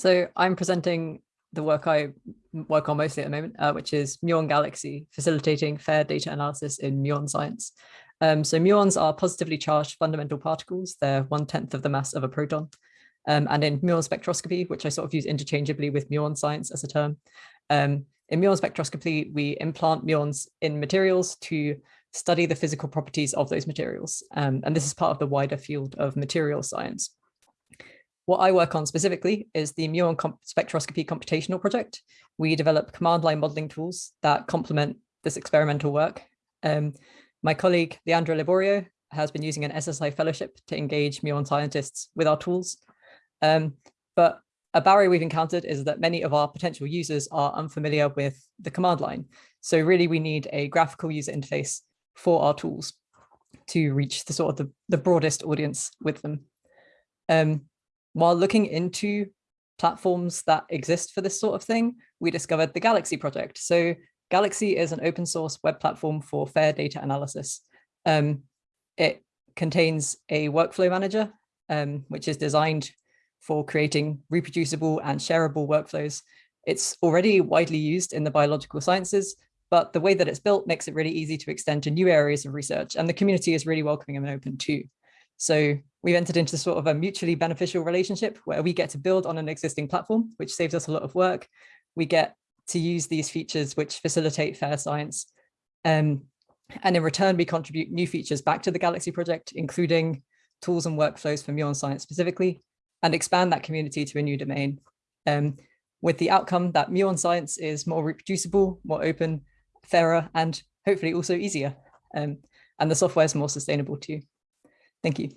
So I'm presenting the work I work on mostly at the moment, uh, which is muon galaxy, facilitating fair data analysis in muon science. Um, so muons are positively charged fundamental particles. They're one tenth of the mass of a proton. Um, and in muon spectroscopy, which I sort of use interchangeably with muon science as a term, um, in muon spectroscopy, we implant muons in materials to study the physical properties of those materials. Um, and this is part of the wider field of material science. What I work on specifically is the muon comp spectroscopy computational project. We develop command line modeling tools that complement this experimental work. Um, my colleague, Leandro Liborio, has been using an SSI fellowship to engage muon scientists with our tools. Um, but a barrier we've encountered is that many of our potential users are unfamiliar with the command line. So really we need a graphical user interface for our tools to reach the sort of the, the broadest audience with them. Um, while looking into platforms that exist for this sort of thing, we discovered the Galaxy project. So Galaxy is an open source web platform for fair data analysis. Um, it contains a workflow manager, um, which is designed for creating reproducible and shareable workflows. It's already widely used in the biological sciences, but the way that it's built makes it really easy to extend to new areas of research and the community is really welcoming and open too. So we've entered into sort of a mutually beneficial relationship where we get to build on an existing platform, which saves us a lot of work. We get to use these features which facilitate fair science. Um, and in return, we contribute new features back to the Galaxy project, including tools and workflows for muon science specifically, and expand that community to a new domain. Um, with the outcome that muon science is more reproducible, more open, fairer, and hopefully also easier. Um, and the software is more sustainable too. Thank you.